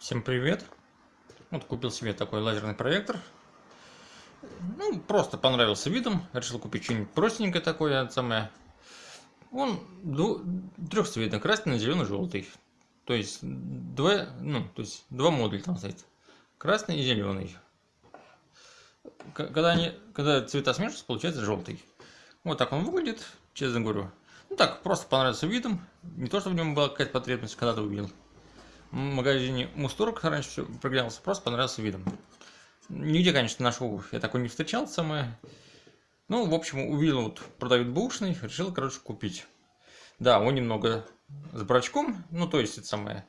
Всем привет! Вот купил себе такой лазерный проектор. Ну, просто понравился видом. Решил купить что-нибудь простенькое такое, самое. Он трехцветный, красный, зеленый, желтый. То есть два, ну, то есть два модуля там стоит. Красный и зеленый. Когда они, когда цвета смешиваются, получается желтый. Вот так он выглядит, честно говорю. Ну так, просто понравился видом. Не то, что в нем была какая-то потребность, когда-то увидел магазине Мусторг раньше прогрелся, просто понравился видом. Нигде, конечно, нашел, я такой не встречал самое. Ну, в общем, увидел, вот продают бушный, решил, короче, купить. Да, он немного с брачком, ну, то есть, это самое,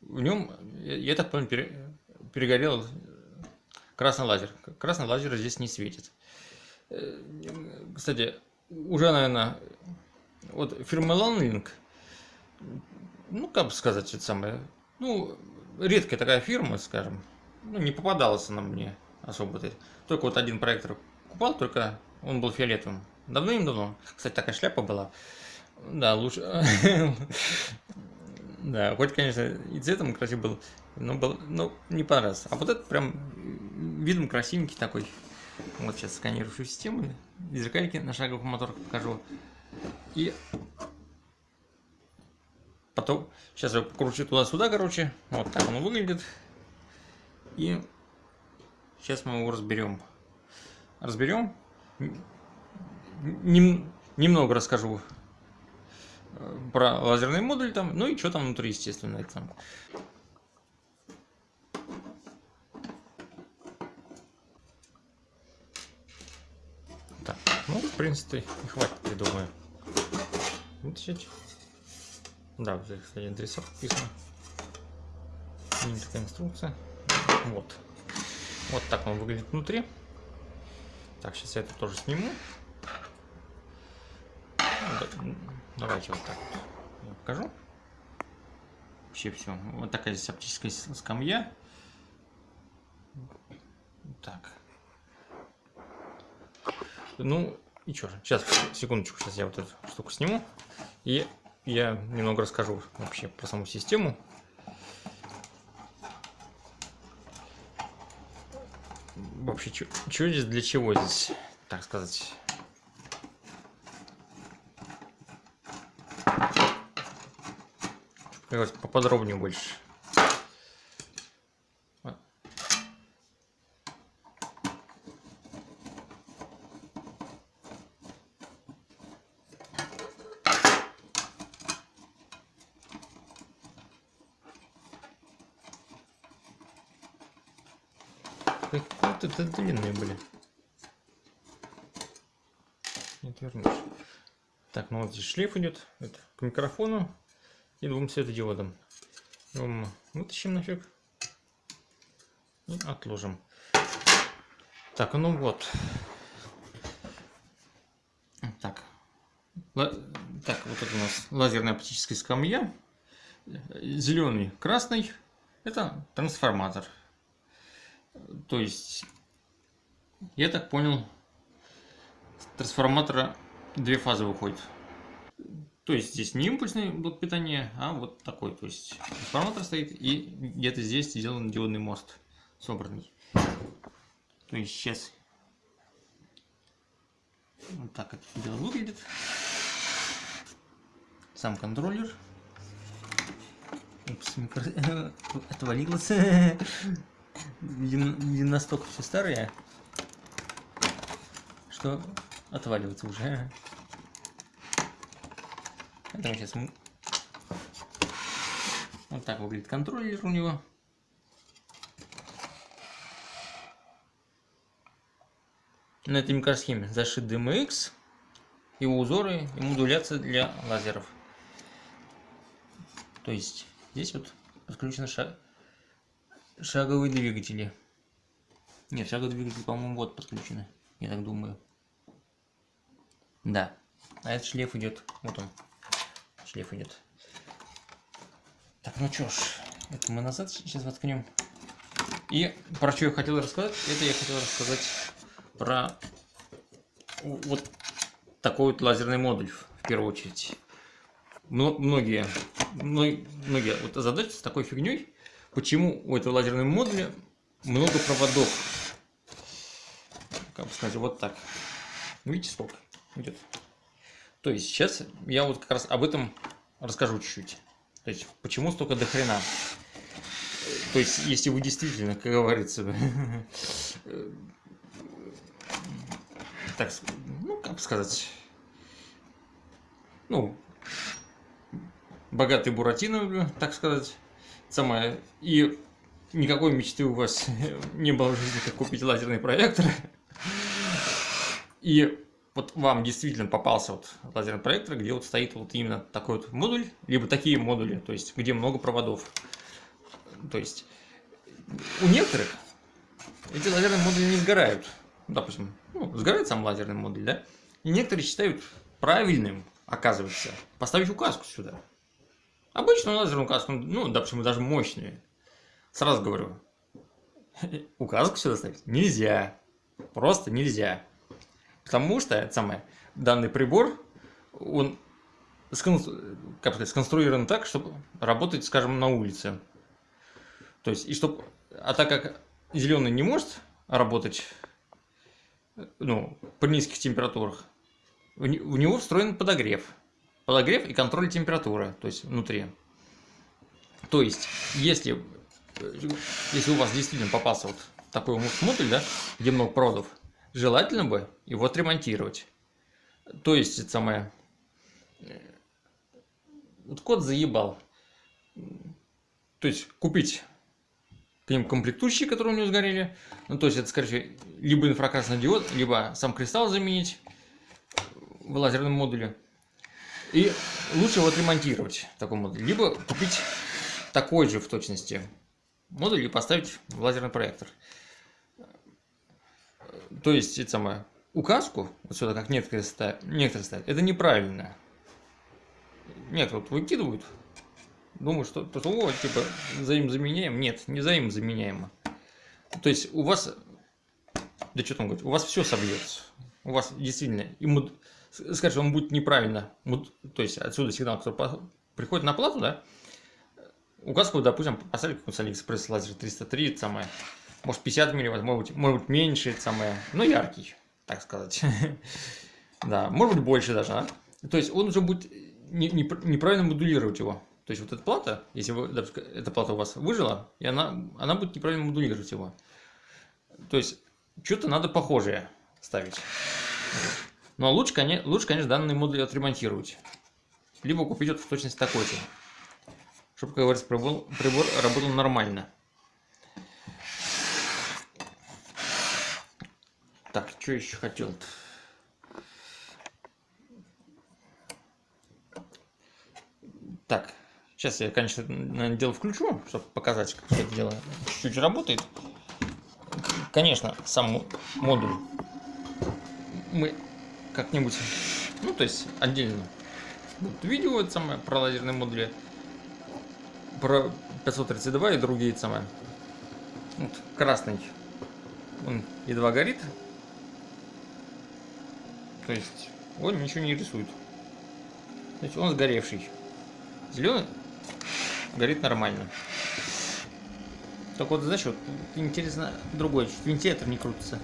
в нем, я так понял, перегорел красный лазер. Красный лазер здесь не светит. Э, кстати, уже, наверное, вот фирма Landlink, ну, как бы сказать, это самое, ну, редкая такая фирма, скажем. Ну, не попадалась она мне особо. Только вот один проектор купал, только он был фиолетовым. Давным-давно. Кстати, такая шляпа была. Да, лучше... Да, хоть, конечно, и цветом красивый был, но, был, но не понравился. А вот этот прям видом красивенький такой. Вот сейчас сканирую систему, зеркальки на шаговых моторах покажу. И Потом, сейчас я покручу туда-сюда, короче. Вот так он выглядит. И сейчас мы его разберем. Разберем. Нем, немного расскажу э, про лазерный модуль там, ну и что там внутри, естественно, это. Так, ну, в принципе, хватит, я думаю. Вытащить. Да, здесь, кстати, адресок написано. Мини такая инструкция. Вот. Вот так он выглядит внутри. Так, сейчас я это тоже сниму. Ну, давайте вот так я покажу. Вообще все. Вот такая здесь оптическая скамья. Так. Ну, и что же. Сейчас, секундочку, сейчас я вот эту штуку сниму. И я немного расскажу вообще про саму систему. Вообще, что здесь, для чего здесь, так сказать. Поподробнее больше. Какие-то длинные были. Не отвернешь. Так, ну вот здесь шлейф идет. Это к микрофону и двум светодиодам. Его вытащим нафиг. И отложим. Так, ну вот. Так. Так, вот это у нас лазерная оптическая скамья. Зеленый, красный. Это трансформатор. То есть, я так понял, с трансформатора две фазы выходит. То есть здесь не импульсный блок питания, а вот такой. То есть трансформатор стоит и где-то здесь сделан диодный мост собранный. То есть сейчас вот так это дело выглядит. Сам контроллер. Упс, микро... отвалился. Видимо, настолько все старые, что отваливается уже. Поэтому сейчас мы... Вот так выглядит контроллер у него. На этой микросхеме зашит DMX, его узоры и модуляция для лазеров. То есть здесь вот подключена шаг шаговые двигатели. Нет, шаговые двигатели, по-моему, вот подключены. Я так думаю. Да. А этот шлейф идет. Вот он. Шлейф идет. Так, ну чё ж. Это мы назад сейчас воткнем. И про что я хотел рассказать, это я хотел рассказать про вот такой вот лазерный модуль в первую очередь. Многие, многие вот задачи с такой фигней почему у этого лазерного модуля много проводов. Как бы сказать, вот так. Видите, сколько идет? То есть сейчас я вот как раз об этом расскажу чуть-чуть. То есть почему столько до хрена. То есть, если вы действительно, как говорится, так, ну, как сказать, ну, богатый Буратино, так сказать, самое, и никакой мечты у вас не было в жизни, как купить лазерный проектор, и вот вам действительно попался вот лазерный проектор, где вот стоит вот именно такой вот модуль, либо такие модули, то есть где много проводов. То есть у некоторых эти лазерные модули не сгорают. Допустим, ну, сгорает сам лазерный модуль, да? И некоторые считают правильным, оказывается, поставить указку сюда. Обычную лазерную указку, ну, допустим, даже мощную. Сразу говорю, указку сюда ставить нельзя. Просто нельзя. Потому что, это самое, данный прибор, он как сказать, сконструирован так, чтобы работать, скажем, на улице. То есть, и чтобы, а так как зеленый не может работать, ну, при низких температурах, в него встроен подогрев. Подогрев и контроль температуры, то есть внутри. То есть, если, если у вас действительно попался вот такой модуль, да, где много проводов, желательно бы его отремонтировать. То есть, это самое... Вот кот заебал. То есть, купить к ним комплектующие, которые у него сгорели. Ну, то есть, это, скорее либо инфракрасный диод, либо сам кристалл заменить в лазерном модуле. И лучше его отремонтировать, такой модуль. Либо купить такой же в точности модуль и поставить в лазерный проектор. То есть, это самое, указку, вот сюда, как некоторые ставят, некоторые ставят, это неправильно. Некоторые вот выкидывают, думают, что, что о, типа, взаимозаменяем. Нет, не взаимозаменяемо. То есть, у вас, да что там говорить, у вас все собьется. У вас действительно, ему, скажешь, он будет неправильно, то есть, отсюда сигнал, который приходит на плату, да, указку, допустим, поставили какой-нибудь Алиэкспресс лазер 303, это самое, может 50 милливатт, может может быть меньше, это самое, но яркий, так сказать. да, может быть больше даже, да? То есть он уже будет не, не, неправильно модулировать его. То есть вот эта плата, если эта плата у вас выжила, и она, она будет неправильно модулировать его. То есть что-то надо похожее ставить. Но лучше, конечно, лучше, конечно, данный модуль отремонтировать. Либо купить вот в точности такой же. Чтобы, как говорится, прибор, прибор работал нормально. Так, что еще хотел? Так, сейчас я, конечно, наверное, дело включу, чтобы показать, как все это дело чуть-чуть работает. Конечно, сам модуль мы как-нибудь, ну, то есть отдельно будет видео это самое про лазерные модули, про 532 и другие самые. Вот, красный он едва горит. То есть он ничего не рисует. То есть он сгоревший. Зеленый горит нормально. Только вот, знаешь, вот интересно другое, чуть вентилятор не крутится.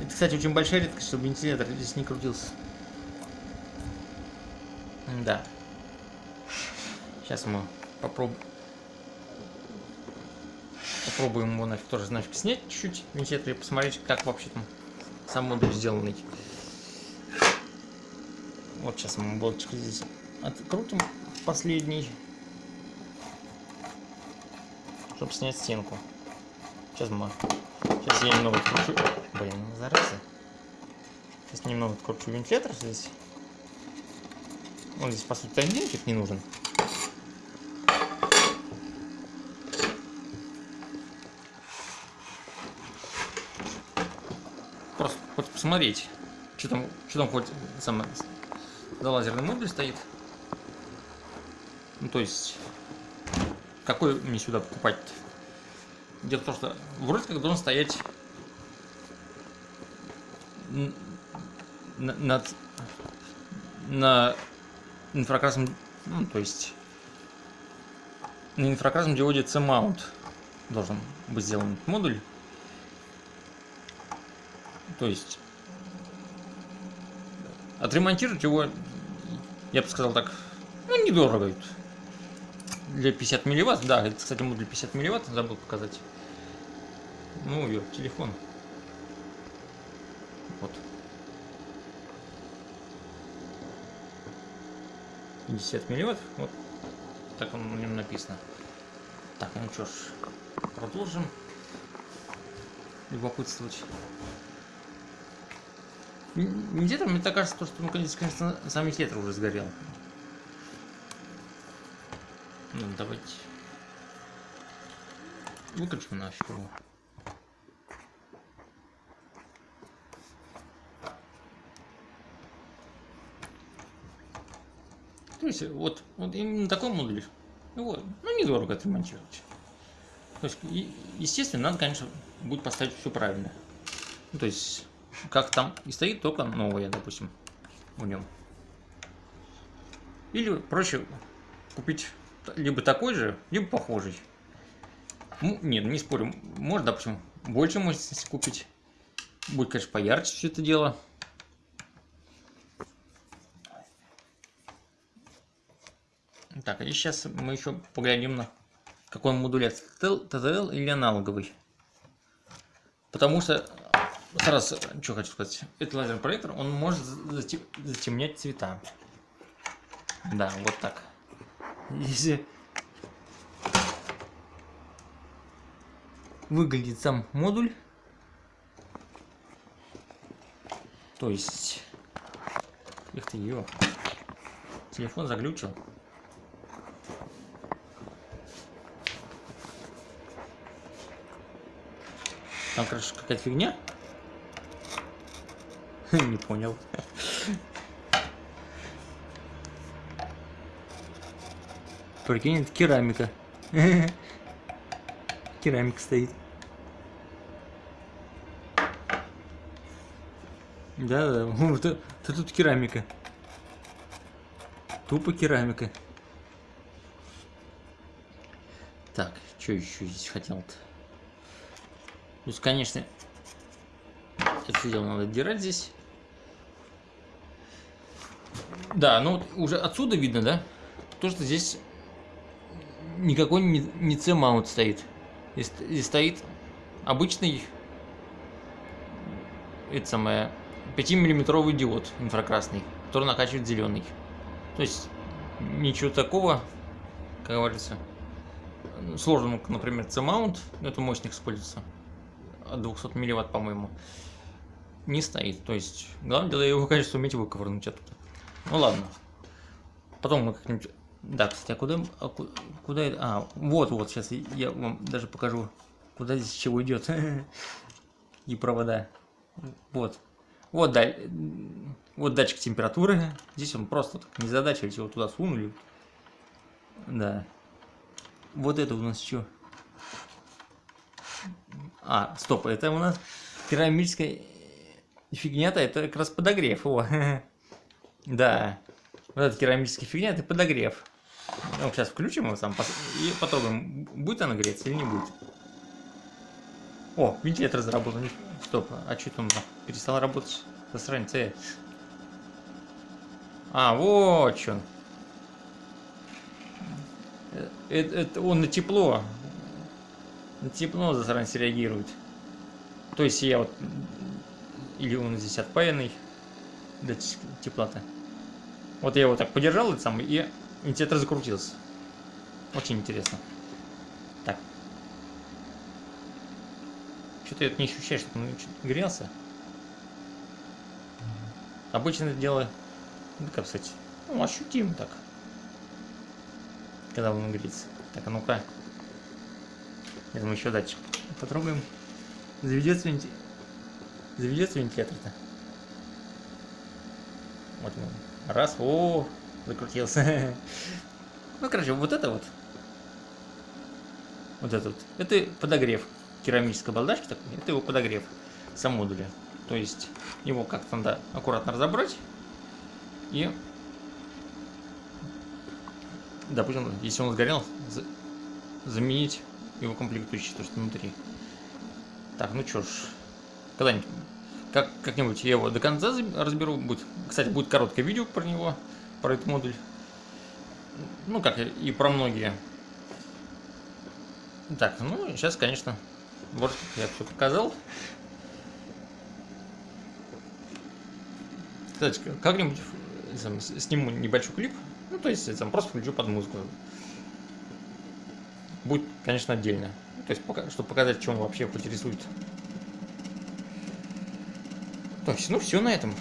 Это, кстати, очень большая редкость, чтобы вентилятор здесь не крутился. Да. Сейчас мы попробуем Попробуем его нафиг тоже нафиг снять чуть-чуть вентилятор и посмотреть, как вообще там сам модуль сделанный. Вот сейчас мы болтик здесь открутим последний, чтобы снять стенку. Сейчас мы, сейчас я немного откручу, блин, ну, зараза. Сейчас немного откручу вентилятор здесь. Он здесь по сути тайминчик не нужен. посмотреть, что там, что там хоть самое за лазерный модуль стоит. Ну, то есть, какой мне сюда покупать -то? Дело в том, что вроде как должен стоять над на инфракрасном, ну, то есть на инфракрасном диоде C-mount должен быть сделан модуль. То есть отремонтировать его, я бы сказал так, ну недорого. Для 50 милливатт, да, это, кстати, модуль 50 милливатт, забыл показать. Ну, ее телефон. Вот. 50 милливатт, вот так он на нем написано. Так, ну что ж, продолжим любопытствовать. Где-то мне так кажется, что ну, конечно, сам инициатор уже сгорел. Ну, давайте выключим нафиг его. То есть вот, вот именно такой модуль, вот, ну недорого отремонтировать. То есть, естественно, надо, конечно, будет поставить все правильно. Ну, то есть, как там и стоит, только новое, допустим, в нем. Или проще купить либо такой же, либо похожий. Ну, нет, не спорю, можно, допустим, больше мощности купить. Будет, конечно, поярче все это дело. Так, и сейчас мы еще поглядим на какой он модулятор, TTL или аналоговый. Потому что, сразу, что хочу сказать, этот лазерный проектор, он может затемнять цвета. Да, вот так. Если выглядит сам модуль, то есть, их ты ее, телефон заглючил. Там, короче, какая-то фигня. Не понял. Прикинь, это керамика. Керамика стоит. Да, да, тут керамика. Тупо керамика. Так, что еще здесь хотел-то? То есть, конечно, это все дело надо отдирать здесь. Да, ну уже отсюда видно, да, то, что здесь никакой не, не C-маунт стоит. Здесь стоит обычный, это самое, 5-миллиметровый диод инфракрасный, который накачивает зеленый. То есть ничего такого, как говорится, сложного, например, C-маунт, это мощник используется от 200 милливатт, по-моему, не стоит. То есть, главное дело его, конечно, суметь выковырнуть оттуда. Ну ладно. Потом мы как-нибудь... Да, кстати, а куда... А куда. А, вот-вот, сейчас я вам даже покажу, куда здесь чего идет. И провода. Вот. Вот, да, вот датчик температуры. Здесь он просто так, не задача, его туда сунули. Да. Вот это у нас что? А, стоп, это у нас керамическая фигня-то, это как раз подогрев. О. Да. Вот эта керамическая фигня, это подогрев. Ну, сейчас включим его сам и попробуем, будет она греться или не будет. О, вентилятор заработал. Стоп, а что там перестал работать? Засранец, э. А, вот что. Это, это он на тепло на тепло засранец реагирует. То есть я вот... Или он здесь отпаянный. Для тепла-то. Вот я его так подержал, и сам, и инициатор закрутился. Очень интересно. Так. Что-то я не ощущаю, что он грелся. Обычно это дело, ну, как сказать, ну, ощутимо так. Когда он греется. Так, а ну-ка. Я думаю, еще датчик потрогаем. Заведется вентилятор. Заведется вентилятор-то. Вот он. Раз, о, закрутился. Ну, короче, вот это вот. Вот это вот. Это подогрев керамической балдашки такой. Это его подогрев сам модуля. То есть его как-то надо аккуратно разобрать. И, допустим, если он сгорел, заменить его комплектующие, то, что внутри. Так, ну чё ж, когда-нибудь, как, как-нибудь я его до конца разберу. Будет, кстати, будет короткое видео про него, про этот модуль. Ну, как и про многие. Так, ну, сейчас, конечно, вот я все показал. Кстати, как-нибудь сниму небольшой клип. Ну, то есть, там просто включу под музыку. Будет, конечно, отдельно. То есть, пока, чтобы показать, чем вообще хоть рисует. То есть, ну все на этом.